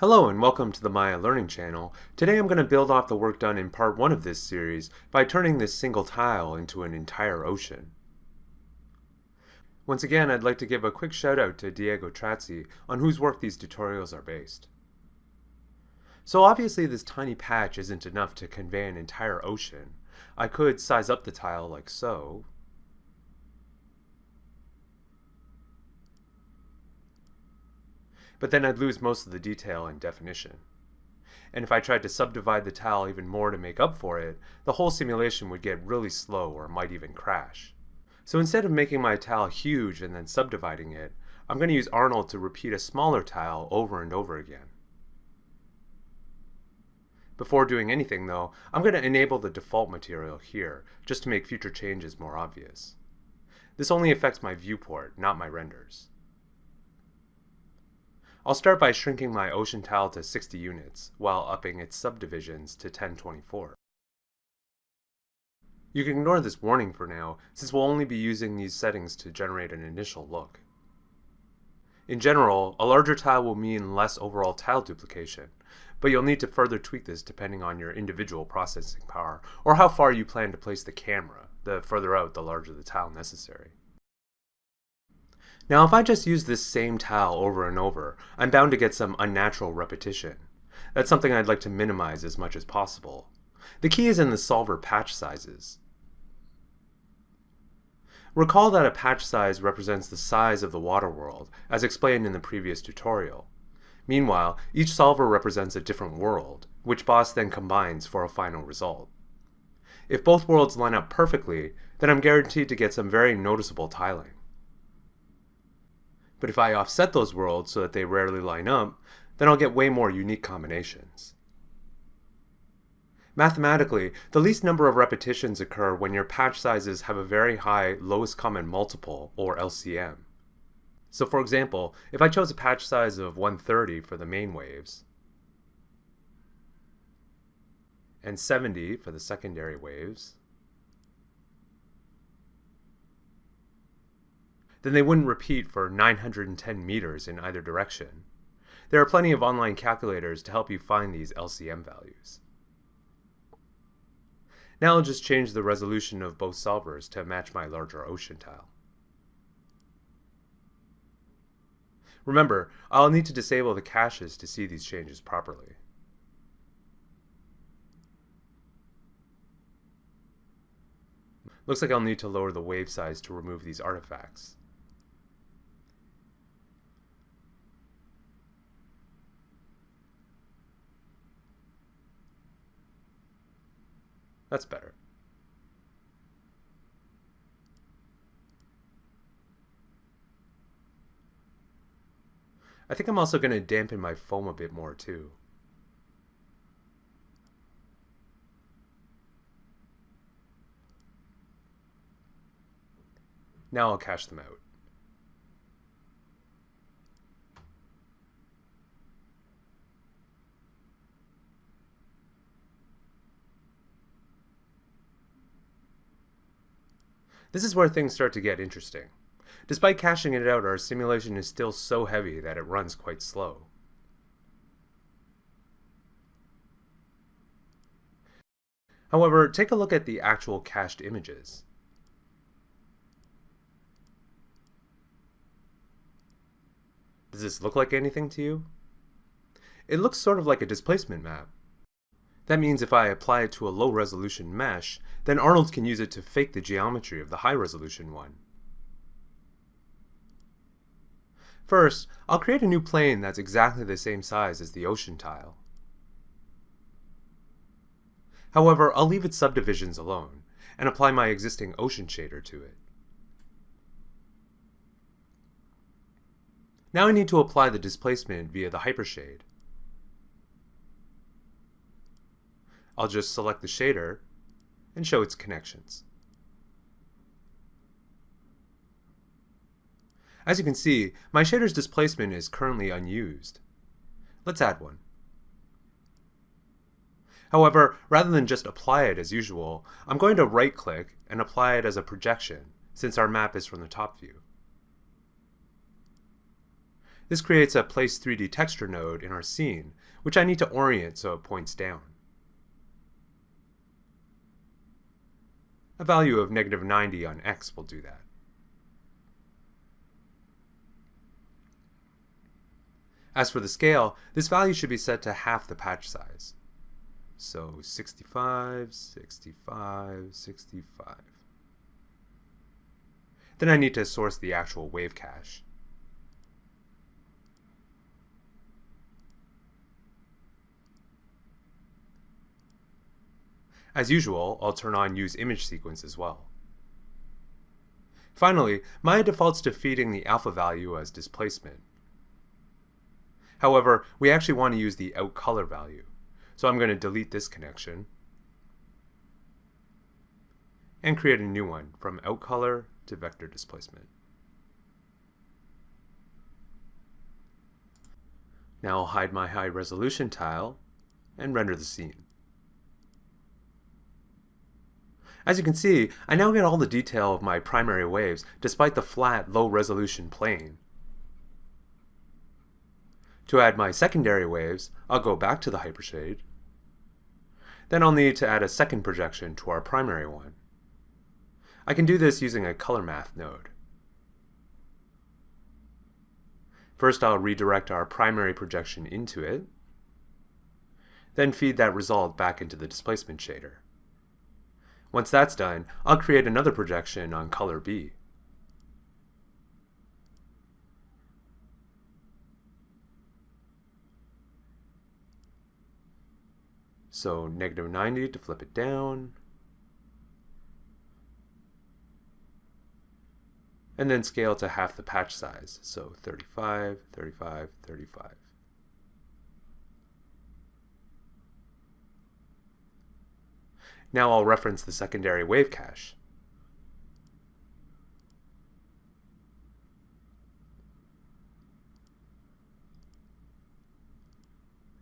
Hello and welcome to the Maya Learning Channel. Today I'm going to build off the work done in part 1 of this series by turning this single tile into an entire ocean. Once again, I'd like to give a quick shout out to Diego Trazzi on whose work these tutorials are based. So obviously this tiny patch isn't enough to convey an entire ocean. I could size up the tile like so, but then I'd lose most of the detail and definition. And if I tried to subdivide the tile even more to make up for it, the whole simulation would get really slow or might even crash. So instead of making my tile huge and then subdividing it, I'm going to use Arnold to repeat a smaller tile over and over again. Before doing anything though, I'm going to enable the default material here, just to make future changes more obvious. This only affects my viewport, not my renders. I'll start by shrinking my ocean tile to 60 units, while upping its subdivisions to 1024. You can ignore this warning for now, since we'll only be using these settings to generate an initial look. In general, a larger tile will mean less overall tile duplication, but you'll need to further tweak this depending on your individual processing power, or how far you plan to place the camera, the further out the larger the tile necessary. Now if I just use this same tile over and over, I'm bound to get some unnatural repetition. That's something I'd like to minimize as much as possible. The key is in the solver patch sizes. Recall that a patch size represents the size of the water world, as explained in the previous tutorial. Meanwhile, each solver represents a different world, which Boss then combines for a final result. If both worlds line up perfectly, then I'm guaranteed to get some very noticeable tiling. But if I offset those worlds so that they rarely line up, then I'll get way more unique combinations. Mathematically, the least number of repetitions occur when your patch sizes have a very high lowest common multiple, or LCM. So for example, if I chose a patch size of 130 for the main waves, and 70 for the secondary waves, then they wouldn't repeat for 910 meters in either direction. There are plenty of online calculators to help you find these LCM values. Now I'll just change the resolution of both solvers to match my larger ocean tile. Remember, I'll need to disable the caches to see these changes properly. Looks like I'll need to lower the wave size to remove these artifacts. That's better. I think I'm also going to dampen my foam a bit more too. Now I'll cache them out. This is where things start to get interesting. Despite caching it out, our simulation is still so heavy that it runs quite slow. However, take a look at the actual cached images. Does this look like anything to you? It looks sort of like a displacement map. That means if I apply it to a low resolution mesh, then Arnold can use it to fake the geometry of the high resolution one. First, I'll create a new plane that's exactly the same size as the ocean tile. However, I'll leave its subdivisions alone, and apply my existing ocean shader to it. Now I need to apply the displacement via the hypershade. I'll just select the shader and show its connections. As you can see, my shader's displacement is currently unused. Let's add one. However, rather than just apply it as usual, I'm going to right-click and apply it as a projection, since our map is from the top view. This creates a place 3D texture node in our scene, which I need to orient so it points down. A value of negative 90 on x will do that. As for the scale, this value should be set to half the patch size. So 65, 65, 65. Then I need to source the actual wave cache. As usual, I'll turn on Use Image Sequence as well. Finally, Maya defaults to feeding the alpha value as displacement. However, we actually want to use the out color value. So I'm going to delete this connection and create a new one from out color to vector displacement. Now I'll hide my high resolution tile and render the scene. As you can see, I now get all the detail of my primary waves despite the flat, low resolution plane. To add my secondary waves, I'll go back to the hypershade. Then I'll need to add a second projection to our primary one. I can do this using a color math node. First I'll redirect our primary projection into it, then feed that result back into the displacement shader. Once that's done, I'll create another projection on color B. So negative 90 to flip it down. And then scale to half the patch size. So 35, 35, 35. Now I'll reference the secondary wave cache.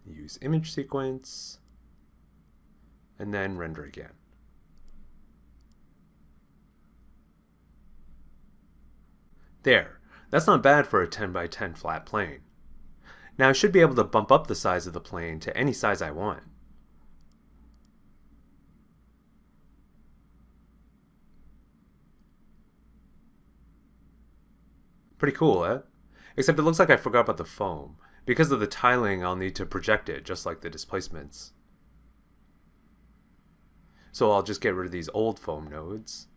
Use image sequence, and then render again. There, that's not bad for a 10 by 10 flat plane. Now I should be able to bump up the size of the plane to any size I want. Pretty cool, eh? Except it looks like I forgot about the foam. Because of the tiling, I'll need to project it, just like the displacements. So I'll just get rid of these old foam nodes.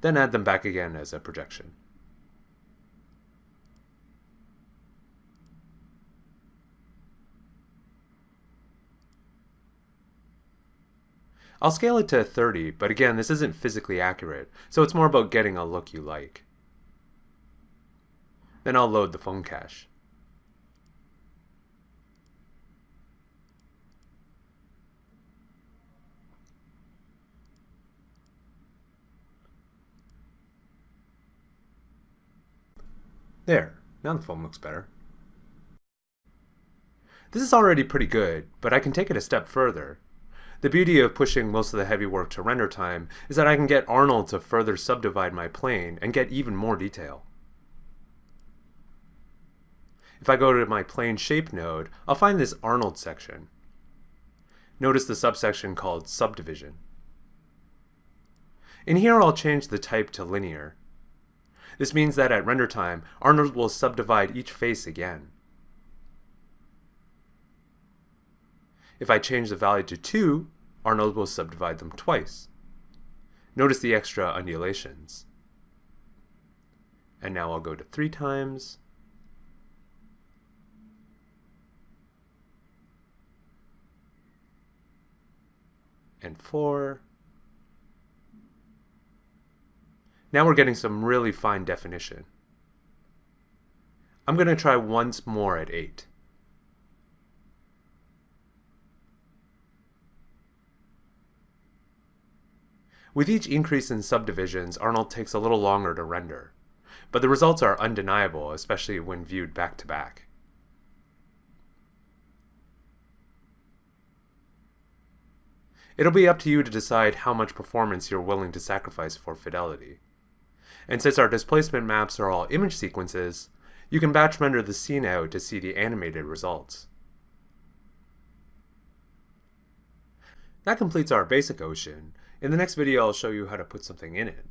Then add them back again as a projection. I'll scale it to 30, but again, this isn't physically accurate, so it's more about getting a look you like. Then I'll load the foam cache. There, now the foam looks better. This is already pretty good, but I can take it a step further. The beauty of pushing most of the heavy work to render time is that I can get Arnold to further subdivide my plane and get even more detail. If I go to my plane shape node, I'll find this Arnold section. Notice the subsection called subdivision. In here I'll change the type to linear. This means that at render time, Arnold will subdivide each face again. If I change the value to 2, Arnold will subdivide them twice. Notice the extra undulations. And now I'll go to 3 times. And 4. Now we're getting some really fine definition. I'm going to try once more at 8. With each increase in subdivisions, Arnold takes a little longer to render, but the results are undeniable, especially when viewed back to back. It'll be up to you to decide how much performance you're willing to sacrifice for fidelity. And since our displacement maps are all image sequences, you can batch render the scene out to see the animated results. That completes our basic ocean. In the next video I'll show you how to put something in it.